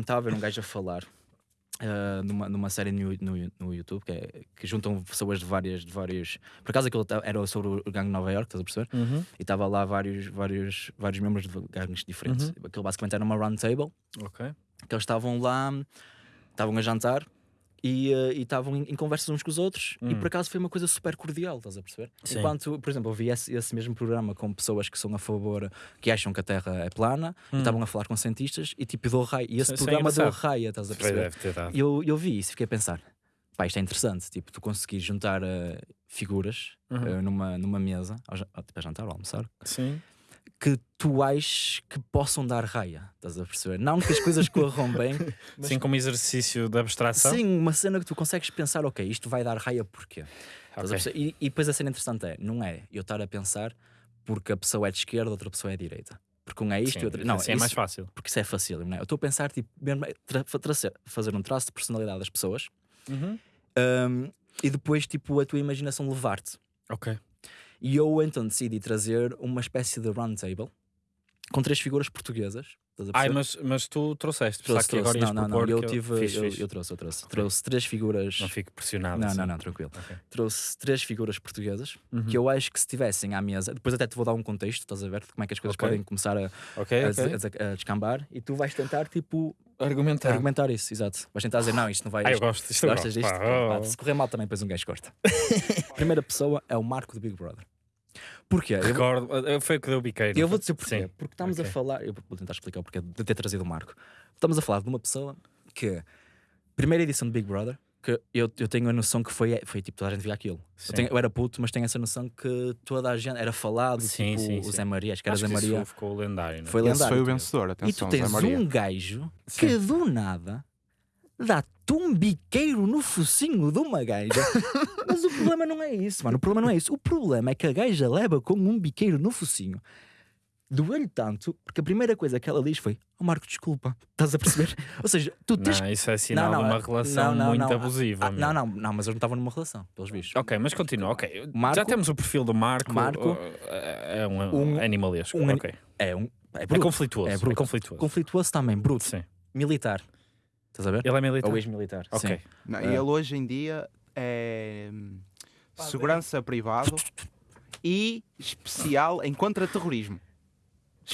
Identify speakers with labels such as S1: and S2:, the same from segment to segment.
S1: estava a ver um gajo a falar uh, numa, numa série no, no, no YouTube que, é, que juntam pessoas de várias, de vários. Por acaso aquilo era sobre o gangue de Nova York, estás a perceber?
S2: Uhum.
S1: E estava lá vários, vários, vários membros de gangues diferentes. Aquilo basicamente era uma round table
S2: Ok.
S1: que eles estavam lá, estavam a jantar e e estavam em, em conversas uns com os outros e por acaso foi uma coisa super cordial, estás a perceber?
S2: Sim.
S1: Enquanto, por exemplo, eu vi esse, esse mesmo programa com pessoas que são a favor, que acham que a Terra é plana e estavam a falar com cientistas e tipo dou raia. E esse
S2: é
S1: programa deu raia, estás a perceber? E eu, eu vi isso e fiquei a pensar. Pá, isto é interessante, tipo, tu conseguires juntar eh, figuras
S2: Uhum.
S1: eh, numa, numa mesa, ao, tipo, a jantar ou almoçar,
S2: Sim.
S1: Que tu aches que possam dar raia, estás a perceber? Não que as coisas corram bem, mas
S2: Sim, como exercício de abstração.
S1: Sim, uma cena que tu consegues pensar, ok, isto vai dar raia porquê? Estás a
S2: Ok.
S1: perceber? E, e depois a cena interessante é, não é eu estar a pensar porque a pessoa é de esquerda, outra pessoa é de direita. Porque um é isto
S2: Sim,
S1: e outra. Não,
S2: assim é mais fácil.
S1: porque isso é fácil, não é? Eu estou a pensar, tipo, mesmo tracer- fazer um traço de personalidade das pessoas
S2: Uhum.
S1: hum, e depois, tipo, a tua imaginação levar-te.
S2: Ok.
S1: E eu então decidi trazer uma espécie de round table com três figuras portuguesas.
S2: Ai, mas, mas tu trouxeste.
S1: Trouxe,
S2: que agora
S1: Não, não, não. Eu, tive,
S2: Fixe,
S1: eu,
S2: fixe.
S1: eu trouxe, eu trouxe. Trouxe três figuras.
S2: Não fico pressionado.
S1: Não,
S2: assim.
S1: não, não, tranquilo.
S2: Ok.
S1: Trouxe três figuras portuguesas
S2: Uhum.
S1: que eu acho que se estivessem à mesa, depois até te vou dar um contexto, estás a ver? De como é que as coisas
S2: Ok.
S1: podem começar a, a, a- a descambar e tu vais tentar, tipo,
S2: Argumentar.
S1: argumentar isso, exato. Vais tentar dizer, não, isto não vai.
S2: Ah, eu gosto. Isto eu
S1: Gostas disto?
S2: Pá,
S1: Pá,
S2: oh.
S1: se correr mal também, depois um gajo corta. Primeira pessoa é o Marco do Big Brother. Porquê? Eu,
S2: Recordo. eh, Foi o que deu biqueiro.
S1: eu vou dizer porquê.
S2: Sim.
S1: Porque estamos
S2: Ok.
S1: a falar. Eu vou tentar explicar o porquê de ter trazido o Marco. Estamos a falar de uma pessoa que, primeira edição de Big Brother, que eu, eu tenho a noção que foi, foi tipo, toda a gente via aquilo. Eu, tenho- eu era puto, mas tenho essa noção que toda a gente era falado,
S2: Sim,
S1: tipo
S2: sim,
S1: o
S2: sim.
S1: Zé Maria, acho que era
S2: Acho
S1: Zé
S2: isso
S1: Maria.
S2: ficou lendário. não é?
S1: Foi
S3: Esse
S1: lendário.
S3: foi o vencedor,
S1: E
S3: atenção,
S1: tu
S3: Zé
S1: tens
S3: Maria.
S1: um gajo que do nada dá-te um biqueiro no focinho de uma gaja. Mas o problema não é isso, mano. O problema não é isso. O problema é que a gaja leva com um biqueiro no focinho. Doeu-lhe tanto, porque a primeira coisa que ela diz foi: Oh Marco, desculpa. Estás a perceber? Ou seja, tu tens.
S2: Não, isso é sinal
S1: Não, não,
S2: de uma
S1: é-
S2: relação
S1: não, não,
S2: muito
S1: não.
S2: abusiva.
S1: Ah, não, não, não, mas eu não estava numa relação, pelos vistos.
S2: Ok, mas continua. Ok,
S1: Marco-
S2: já temos o perfil do Marco.
S1: Marco-
S2: uh, é um,
S1: Um-
S2: animalesco.
S1: um ani-
S2: ok.
S1: É um. É,
S2: É
S1: bruto.
S2: conflituoso.
S1: É
S2: É,
S1: bruto.
S2: conflituoso.
S1: Conflituoso também, bruto.
S2: Sim.
S1: Militar. Estás a ver?
S2: Ele é militar.
S1: Ou ex-militar.
S2: Ok.
S1: sim.
S3: Não,
S1: É.
S3: E ele hoje em dia é hum, segurança privado e especial em contra-terrorismo.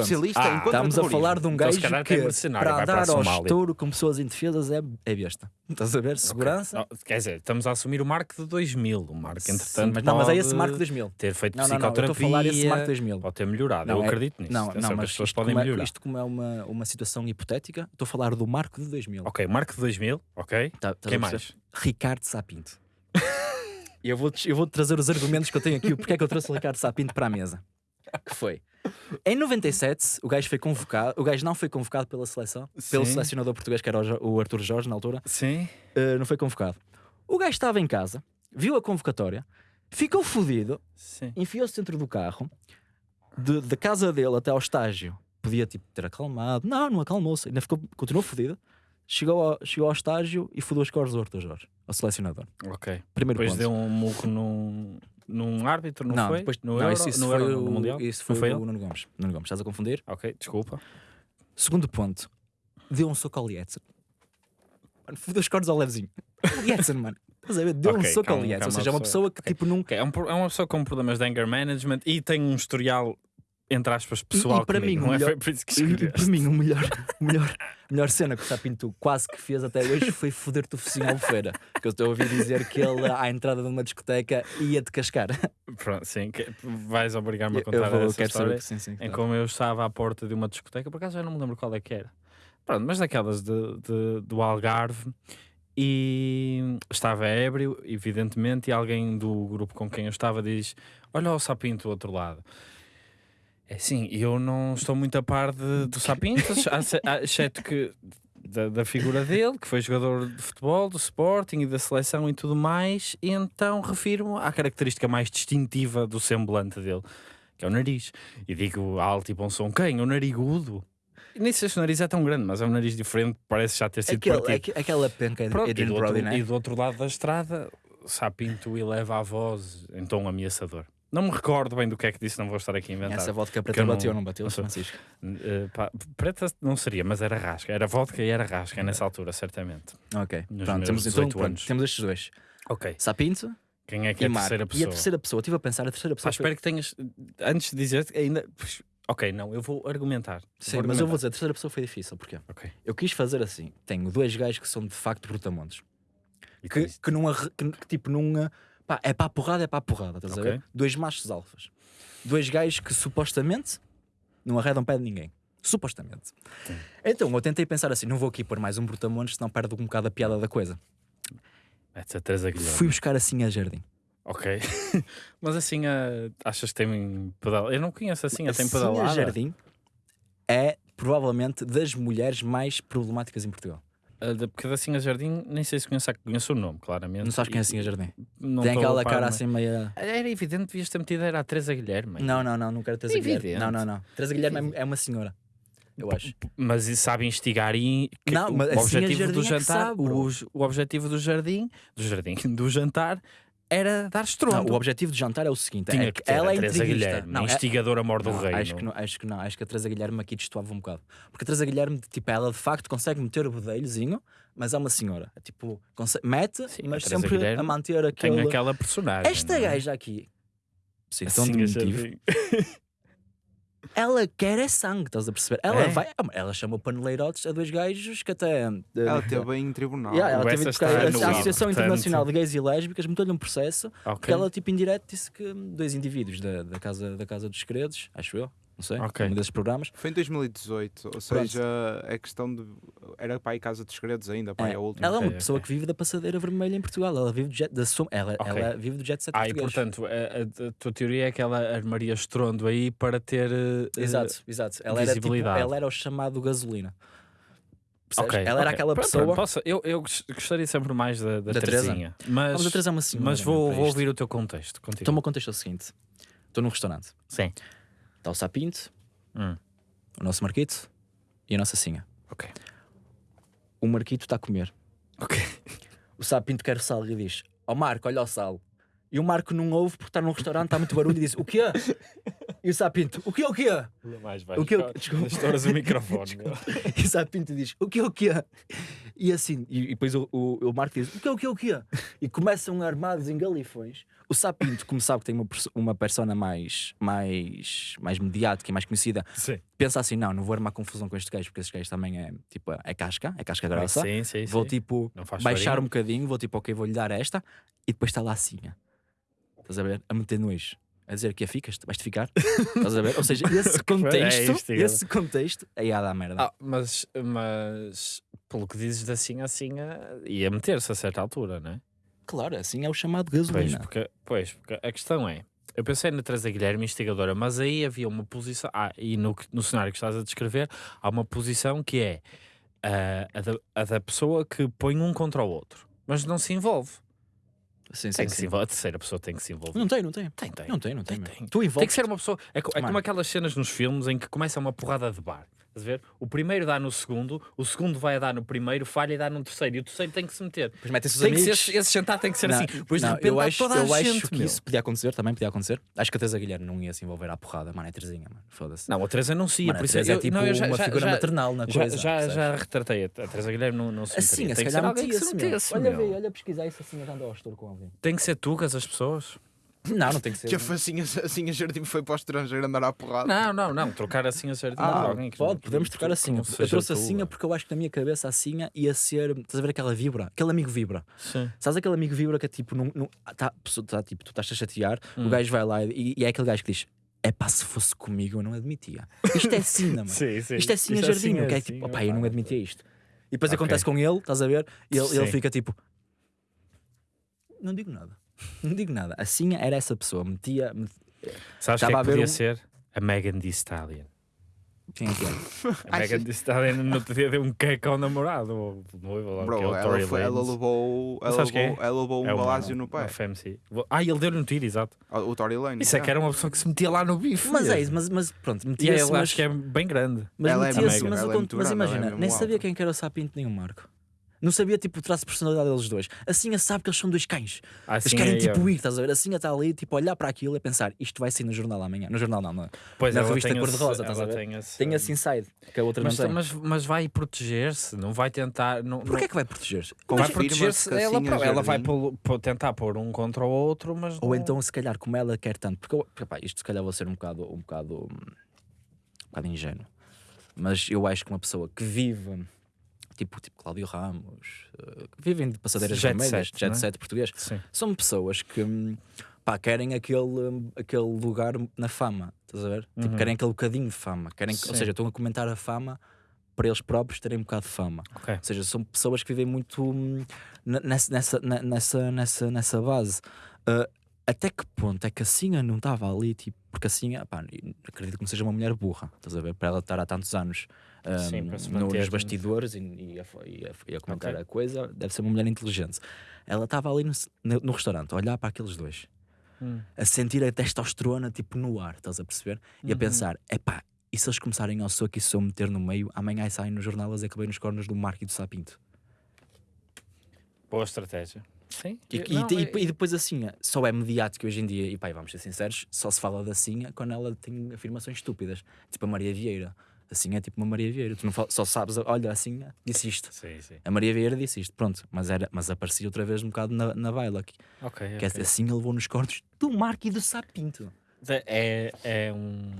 S3: Especialista
S2: Ah,
S3: em.
S1: Estamos a falar de um
S2: Então, se
S1: gajo
S2: calhar
S1: que
S2: tem mercenário,
S1: para dar ao estouro com pessoas indefesas é, é besta. Estás a ver? Segurança.
S2: Não, quer dizer, estamos a assumir o Marco de 2000. O Marco,
S1: Sim,
S2: entretanto,
S1: mas, não, mas é esse Marco 2000.
S2: ter feito
S1: Não, não, não. Eu
S2: psicoterapia.
S1: estou a falar esse Marco 2000.
S2: Pode ter melhorado.
S1: Não,
S2: eu
S1: é-
S2: acredito nisso.
S1: Não, não, mas
S2: as pessoas podem
S1: como, é,
S2: melhorar.
S1: isto como é uma, uma situação hipotética, estou a falar do Marco de 2000.
S2: Ok, Marco de 2000. Ok.
S1: Tá- estás
S2: Quem
S1: a
S2: mais?
S1: Ricardo Sapinto. E eu vou-te eu vou trazer os argumentos que eu tenho aqui, porque é que eu trouxe o Ricardo Sapinto para a mesa. Que foi? Em 97, o gajo foi convocado, o gajo não foi convocado pela seleção, pelo
S2: Sim.
S1: selecionador português, que era o Arthur Jorge na altura,
S2: Sim.
S1: Uh, não foi convocado. O gajo estava em casa, viu a convocatória, ficou fodido, enfiou-se dentro do carro, de- da casa dele até ao estágio. Podia tipo, ter acalmado. Não, não acalmou-se. Ainda ficou, continuou fodido. Chegou ao, chegou ao estágio e fodeu as cores do Arthur Jorge, ao selecionador.
S2: Ok.
S1: Primeiro
S2: Depois
S1: ponto.
S2: deu um muco num, num árbitro, não,
S1: não,
S2: foi?
S1: depois,
S2: no
S1: não,
S2: Euro,
S1: isso, isso
S2: no
S1: foi,
S2: Euro,
S1: o,
S2: no Mundial?
S1: isso foi,
S2: foi
S1: o? Nuno Gomes. Nuno Gomes, estás a confundir?
S2: Ok, desculpa.
S1: Segundo ponto, deu um soco ao Lietzen. Mano, fodeu as cores ao levezinho. Lietzen, mano. Estás a ver? Deu um
S2: Ok,
S1: soco ao
S2: calma,
S1: Lietzen. Ou seja, é uma
S2: pessoa-
S1: que tipo nunca.
S2: Ok, é, um é uma pessoa com problemas de anger management e tem um historial, entre aspas, pessoal
S1: e para
S2: comigo.
S1: mim, o
S2: não é?
S1: melhor-
S2: Foi por isso que
S1: E, e
S2: escolheste.
S1: para mim, o melhor, melhor, melhor cena que o Sapinto quase que fez até hoje foi foder-te o focinho ao feira. Que eu estou a ouvir dizer que ele, à entrada de uma discoteca, ia-te cascar.
S2: Pronto, sim, que- vais obrigar-me a
S1: Eu
S2: contar
S1: vou-
S2: essa
S1: quero
S2: história.
S1: saber que sim, sim.
S2: em
S1: claro.
S2: como eu estava à porta de uma discoteca, por acaso já não me lembro qual é que era. Pronto, mas daquelas de, de- do Algarve e estava ébrio, evidentemente, e alguém do grupo com quem eu estava diz: Olha o sapinto do outro lado. É sim, eu não estou muito a par de, do sapinto, ace- exceto que da, da figura dele, que foi jogador de futebol, do Sporting e da seleção e tudo mais, e então refiro-me à característica mais distintiva do semblante dele, que é o nariz. E digo alto e bom som, quem? O narigudo? E nem sei se o nariz é tão grande, mas é um nariz diferente, parece já ter sido
S1: Aquele,
S2: partido.
S1: aque- aquela penca de
S2: Pronto, e, do outro,
S1: né?
S2: e do outro lado da estrada, Sapinto eleva a voz em tom ameaçador. Não me recordo bem do que é que disse, não vou estar aqui a inventar.
S1: Essa vodka preta
S2: eu não-
S1: bateu ou não bateu,
S2: não
S1: Francisco?
S2: Eh, pá, preta não seria, mas era rasca. Era vodka e era rasca nessa altura, certamente.
S1: Ok.
S2: Nos
S1: Pronto, temos, então,
S2: 18
S1: pronto,
S2: anos.
S1: temos estes dois.
S2: Ok.
S1: Sapinto
S2: Quem é que é
S1: e
S2: a
S1: Marco.
S2: terceira
S1: E
S2: pessoa?
S1: a terceira pessoa, estive a pensar, a terceira
S2: Pá,
S1: pessoa. foi-
S2: espero que tenhas. Antes de dizer ainda. Ok, não, eu vou argumentar.
S1: Sim,
S2: Vou
S1: mas eu vou
S2: argumentar.
S1: dizer, a terceira pessoa foi difícil. Porquê?
S2: Ok.
S1: Eu quis fazer assim. Tenho dois gajos que são de facto brutamontes.
S2: E
S1: Que,
S2: tu-
S1: que, não arre- que, que tipo não. Pá, é para a porrada, é para a porrada. Estás a
S2: Ok.
S1: ver? Dois machos alfas. Dois gajos que supostamente não arredam pé de ninguém. Supostamente.
S2: Sim.
S1: Então eu tentei pensar assim: não vou aqui pôr mais um brutamontes, senão perde um bocado a piada da coisa.
S2: Mete-se a Teresa Guilherme.
S1: Fui buscar assim a jardim.
S2: Ok. mas assim, a... achas que tem pedal? Eu não conheço assim, a tem
S1: Assim a
S2: pedalada.
S1: jardim é provavelmente das mulheres mais problemáticas em Portugal.
S2: Da- Porque da Sinha Jardim, nem sei se conheço, conheço o nome, claramente.
S1: Não sabes quem é
S2: E-
S1: assim a jardim?
S2: não
S1: Tem aquela
S2: par,
S1: cara
S2: mas-
S1: assim meia.
S2: Era evidente, devias ter metido, era a Teresa Guilherme.
S1: Não, não, não, não quero Teresa Guilherme. Não, não, não. Teresa Guilherme é, é uma senhora. Eu acho.
S2: Mas sabe instigar e
S1: Não,
S2: o,
S1: assim
S2: objetivo do
S1: é
S2: jantar,
S1: sabe, bro.
S2: o, o objetivo do jardim, do jardim, do jantar era dar
S1: Não,
S2: estrondo.
S1: o objetivo de jantar é o seguinte:
S2: Tinha
S1: é
S2: que
S1: ela
S2: a
S1: é
S2: Teresa. Guilherme,
S1: Não, é-
S2: instigadora mor do
S1: não,
S2: reino.
S1: acho que não, acho que não, acho que a Teresa Guilherme aqui destoava um bocado. Porque a Teresa Guilherme, tipo, ela de facto consegue meter o bedelhozinho, mas é uma senhora. É Tipo, consegue- mete,
S2: Sim, a
S1: mas
S2: Teresa
S1: sempre
S2: Guilherme
S1: a manter
S2: Tem
S1: aquele.
S2: aquela personagem.
S1: Esta
S2: não é?
S1: gaja aqui, sim,
S2: Assim,
S1: então
S2: a
S1: de motivo,
S2: Jardim.
S1: Ela quer é sangue, estás a perceber? Ela
S2: É?
S1: vai, ela chamou paneleirotes a dois gajos que até.
S3: Ela teve em tribunal.
S1: Yeah, ela teve a, a Associação. Internacional de Gays e Lésbicas meteu-lhe um processo
S2: Ok.
S1: porque ela, tipo, em direto disse que dois indivíduos da, da, casa, da Casa dos Segredos, acho eu, não sei,
S2: Ok.
S1: um desses programas,
S3: Foi em 2018, ou seja, é questão de. Era aí Casa dos Segredos ainda, pá,
S1: É,
S3: é a última.
S1: ela é uma
S2: Ok,
S1: pessoa
S2: ok.
S1: que vive da passadeira vermelha em Portugal. Ela vive do jet, da sua, ela,
S2: Ok.
S1: ela vive do jet set
S2: Ah, e
S1: português.
S2: portanto, a, a- a tua teoria é que ela armaria estrondo aí para ter. eh,
S1: exato, exato. Ela era, tipo,
S2: visibilidade.
S1: ela era o chamado gasolina. Percebes?
S2: Ok,
S1: ela era
S2: ok.
S1: aquela pessoa.
S2: pronto, posso- eu, eu gos- gostaria sempre mais da, da,
S1: Da?
S2: Terezinha. Mas,
S1: Vamos atrasar uma senhora.
S2: mas vou,
S1: para
S2: vou ouvir o teu contexto. Contigo.
S1: Então, o meu contexto é o seguinte: estou num restaurante,
S2: Sim.
S1: Está o Sapinto,
S2: Hum,
S1: o nosso Marquito e a nossa Sinha.
S2: ok.
S1: O Marquito está a comer.
S2: Ok.
S1: O Sapinto quer sal e diz: Ó Marco, olha o sal. E o Marco não ouve porque está num restaurante, está muito barulho e diz: O quê? E o Sapinto: O quê, o quê?
S2: Mais
S1: O que eu- desculpa.
S2: Estouras o microfone.
S1: E o Sapinto diz: O que o que E assim, e, e depois o, o, o Marco diz: O que o que o que E começam armados em galifões. O Sapinto, como sabe que tem uma, uma persona mais, mais, mais mediática e mais conhecida,
S2: Sim.
S1: pensa assim: Não, não vou armar confusão com estes gajos, porque estes gajos também é tipo, é casca, é casca grossa.
S2: Sim, sim,
S1: Vou tipo baixar um bocadinho, vou tipo, ok, vou-lhe dar esta, e depois está lá assim. Estás a ver? A meter nojo. A dizer que ficas, vais-te ficar. Estás a ver? Ou seja, esse contexto,
S2: isto, cara.
S1: esse contexto, aí há dar merda.
S2: Ah, mas, mas pelo que dizes de assim assim, ah, ia meter-se a certa altura, não é?
S1: Claro, assim é o chamado
S2: Pois
S1: gasolina.
S2: porque, pois, porque a questão é. Eu pensei na Teresa Guilherme, instigadora, mas aí havia uma posição. Ah, e no, no cenário que estás a descrever, há uma posição que é ah, a, da, a da pessoa que põe um contra o outro, mas não se envolve.
S1: Sim, sim,
S2: Tem que se
S1: sim.
S2: envolver. A terceira pessoa tem que se envolver.
S1: Não tem, não tem.
S2: Tem, tem.
S1: Não tem, não tem.
S2: Tem, tem.
S1: Tu
S2: Tem
S1: envolves.
S2: que ser uma pessoa. É, co- é como aquelas cenas nos filmes em que começa uma porrada de bar. Estás a ver? O primeiro dá no segundo, o segundo vai a dar no primeiro, falha e dá no terceiro, e o terceiro tem que se meter.
S1: Depois metem-se os
S2: Tem que ser,
S1: amigos.
S2: esse, jantar tem que ser
S1: Não,
S2: assim. Depois de
S1: não,
S2: repente
S1: eu acho,
S2: toda a
S1: eu
S2: gente,
S1: acho que
S2: meu.
S1: isso podia acontecer, também podia acontecer. Acho que a Teresa Guilherme não ia se envolver à porrada, mano, é Terezinha, mano. Foda-se.
S2: Não, a Teresa não se ia,
S1: Mano,
S2: por
S1: a
S2: isso
S1: é tipo
S2: não, já-
S1: uma
S2: já-
S1: figura
S2: já-
S1: maternal na
S2: Já,
S1: coisa.
S2: já, já retratei. A a Teresa Guilherme não, não se
S1: Assim, se
S2: Tem que
S1: calhar
S2: ser alguém que se metesse,
S1: Olha, olha pesquisar isso assim, andando ao estouro com alguém.
S2: Tem que ser tugas as pessoas?
S1: Não, não tem que ser.
S3: Que a facinha, assim a jardim foi para o estrangeiro andar à porrada.
S2: Não, não, não. Trocar assim a ser
S1: Ah,
S2: alguém que
S1: pode, podemos trocar assim. Eu trouxe a
S2: tua.
S1: Sinha porque eu acho que na minha cabeça a Sinha ia ser. Estás a ver aquela vibra? Aquele amigo vibra.
S2: Sim.
S1: Sabes aquele amigo vibra que é tipo. Num, num, tá, tá, tipo tu estás a chatear,
S2: Hum.
S1: o gajo vai lá e, e é aquele gajo que diz: É pá, se fosse comigo eu não admitia. Isto é Sinha, mano.
S2: Sim, sim.
S1: Isto é Sinha
S2: Isto
S1: Jardim.
S2: assim,
S1: que é
S2: assim,
S1: tipo, opá, eu não admitia isto. E depois
S2: Ok.
S1: acontece com ele, estás a ver? E ele, ele fica tipo. Não digo nada. Não digo nada. A Sinha era essa pessoa. Metia. met-
S2: Sabes
S1: Estava
S2: que é
S1: a
S2: que podia
S1: um-
S2: ser? A Megan Thee Stallion.
S1: Quem é que é?
S2: A Megan Thee Stallion no outro dia deu um queco ao namorado, ou noivo, ou lá o que é,
S3: Bro,
S2: o
S3: ela,
S2: Tory
S3: foi, ela levou, ela
S2: quem é?
S3: levou, ela levou um
S2: É
S3: balásio no pé.
S2: FMC. Ah, ele deu-lhe um tiro, exato.
S3: O Tory Lane.
S2: Isso é que era uma pessoa que se metia lá no bife.
S1: Mas é isso, mas, mas pronto, metia-se. mas-
S2: acho que é bem grande.
S1: Mas
S3: Ela é
S1: mas,
S3: é
S1: mas
S3: grande, ela é
S1: imagina, nem sabia quem que era o Sapinto nem o Marco. Não sabia tipo o traço de personalidade deles dois. Assim a sabe que eles são dois cães.
S2: Assim
S1: Eles querem
S2: é
S1: tipo
S2: eu.
S1: ir, estás a ver? Assim a estar ali, tipo, olhar para aquilo e pensar, isto vai sair no jornal amanhã. No jornal não, não. é?
S2: Pois
S1: na
S2: ela
S1: revista
S2: tem
S1: cor-de-rosa,
S2: esse-
S1: estás a
S2: ela
S1: ver?
S2: Tem esse,
S1: Tem esse inside que a outra
S2: mas,
S1: não tem.
S2: mas, mas vai proteger-se, não vai tentar. Não,
S1: Porquê
S2: não,
S1: é que vai proteger-se?
S2: vai proteger-se ela,
S3: assim a
S2: pró- ela vai
S3: Jardim-
S2: pô- pô- tentar pôr um contra o outro, mas.
S1: Ou
S2: não-
S1: então, se calhar, como ela quer tanto, porque, porque pá, isto se calhar vou ser um bocado, um bocado, um bocado ingênuo, mas eu acho que uma pessoa que vive, tipo, tipo Cláudio Ramos, eh, que vivem de passadeiras
S2: Jet
S1: vermelhas,
S2: set,
S1: jet
S2: é?
S1: set português,
S2: Sim.
S1: são pessoas que hum, pá, querem aquele, hum, aquele lugar na fama, estás a ver? Tipo,
S2: Uhum.
S1: querem aquele bocadinho de fama, querem, que- ou seja, estão a comentar a fama para eles próprios terem um bocado de fama.
S2: Ok.
S1: Ou seja, são pessoas que vivem muito hum, nessa, nessa, nessa, nessa, nessa base. Uh, até que ponto é que a Sinha não estava ali? Tipo, porque a Sinha, pá, acredito que não seja uma mulher burra, estás a ver? Para ela estar há tantos anos um,
S2: Sim,
S1: no-
S2: manter-
S1: nos bastidores e, e a, e a- e a comentar
S2: Ok.
S1: a coisa, deve ser uma mulher inteligente. Ela estava ali no, no- no restaurante a olhar para aqueles dois,
S2: Hum.
S1: a sentir a testosterona tipo no ar, estás a perceber? E a
S2: Uhum.
S1: pensar, epá, e se eles começarem ao soco e se eu meter no meio, amanhã saem no jornal eles acabei nos cornos do Marco e do Sapinto.
S2: Boa estratégia. Sim.
S1: E,
S2: Eu-
S1: e-
S2: não,
S1: e-
S2: é-
S1: e depois assim, só é mediático hoje em dia, e pá, e vamos ser sinceros, só se fala da Sinha quando ela tem afirmações estúpidas, tipo a Maria Vieira. Assim é tipo uma Maria Vieira, tu não fal- só sabes, olha, assim disse isto.
S2: Sim, sim.
S1: A Maria Vieira disse isto, pronto, mas, era, mas aparecia outra vez um bocado na, na baila, que,
S2: Ok.
S1: que
S2: ok.
S1: assim ele levou nos cornos do Marco e do Sapinto.
S2: É, é, um,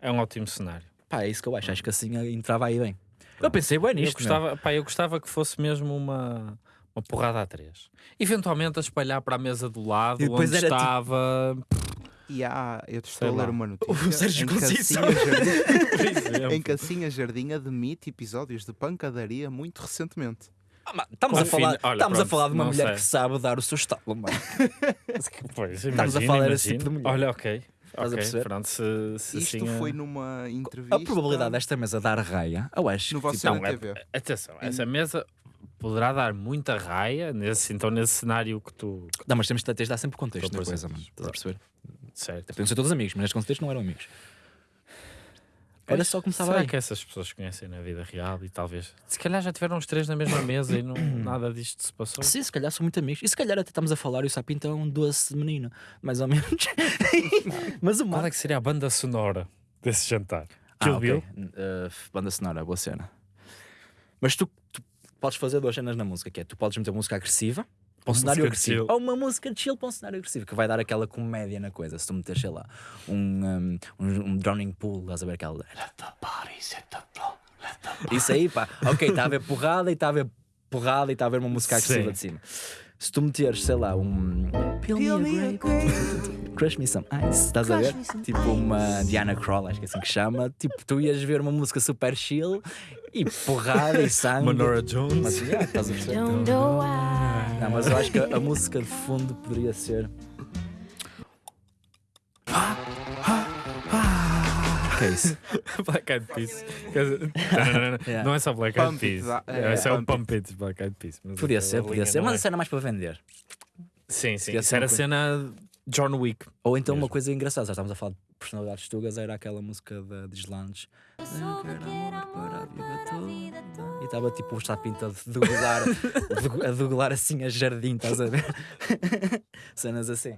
S2: é um ótimo cenário.
S1: Pá, é isso que eu acho, acho que assim entrava aí bem. Eu pensei bem
S2: Eu
S1: nisto, meu.
S2: gostava, pá, eu gostava que fosse mesmo uma, uma porrada a três. Eventualmente a espalhar para a mesa do lado,
S1: E
S2: onde
S1: tipo-
S2: estava.
S3: E há, eu te
S2: Sei
S3: estou a ler
S2: lá.
S3: uma notícia
S1: O Sérgio
S3: em que a
S1: Conceição.
S3: Jardim-
S2: Por exemplo.
S3: em que a Sinha Jardim admite episódios de pancadaria muito recentemente.
S1: Ah, mas estamos a falar,
S2: olha,
S1: estamos a
S2: pronto,
S1: falar de uma mulher
S2: sei.
S1: que sabe dar o seu estalo, mano.
S2: Pois,
S1: Estamos a falar desse tipo de mulher.
S2: Olha, ok.
S1: Estás a
S2: ok,
S1: perceber?
S2: Pronto, se, se
S3: Isto
S2: assim,
S3: foi
S2: eh,
S3: numa entrevista
S1: A probabilidade desta mesa dar raia, eu acho.
S3: no vosso
S1: tipo,
S2: não, é-
S3: TV.
S2: Atenção, essa mesa poderá dar muita raia, nesse, então nesse cenário que tu.
S1: Não, mas temos de tens de dar sempre contexto na coisa,
S2: presente.
S1: mano. Estás a perceber?
S2: Certo.
S1: Podiam ser todos amigos, mas neste contexto não eram amigos.
S2: Pois,
S1: só começava
S2: Será
S1: aí.
S2: que essas pessoas conhecem na vida real e talvez. Se calhar já tiveram os três na mesma mesa e não, nada disto se passou.
S1: Sim, se calhar são muito amigos. E se calhar até estamos a falar e o Sapinto é um doce menino, mais ou menos. mas o
S2: Qual
S1: Marco.
S2: é que seria a banda sonora desse jantar?
S1: Ah,
S2: Kill
S1: ok.
S2: Bill?
S1: Uh, banda sonora, boa cena. Mas tu, tu podes fazer duas cenas na música, que é tu podes meter música agressiva para um
S2: Uma
S1: cenário agressivo.
S2: chill.
S1: Ou uma música chill para um cenário agressivo, que vai dar aquela comédia na coisa. Se tu meteres, sei lá, um, um, um, drowning pool, estás a ver aquela. Let the body set the the Isso aí, pá. Ok, está a ver porrada e está a ver porrada e está a ver uma música agressiva
S2: Sim.
S1: de cima. Se tu meteres, sei lá, um. Peel me a grape. Crush me some ice, estás a ver? Tipo uma Diana Krall, acho que é assim que chama. Tipo, tu ias ver uma música super chill e porrada e sangue.
S2: Manora Jones?
S1: Mas, yeah, estás a perceber?
S4: Don't know why.
S1: Não, mas eu acho que a música de fundo poderia ser. Que é isso?
S2: Black Eyed Peas.
S1: Yeah.
S2: Não é só Black Eyed Peas.
S3: It, é,
S2: Esse é o
S3: Pump
S2: It, Black Eyed Peas.
S1: Podia
S2: aquela
S1: ser, podia ser, mas
S2: é.
S1: a cena mais para vender.
S2: Sim, sim. Isso era a cena John Wick.
S1: Ou então uma coisa engraçada, já estávamos a falar de personalidades tugas, era aquela música.
S4: Eu era amor para a vida toda.
S1: E estava tipo o Chapinta a degolar, a degolar assim a jardim, estás a ver? Cenas assim.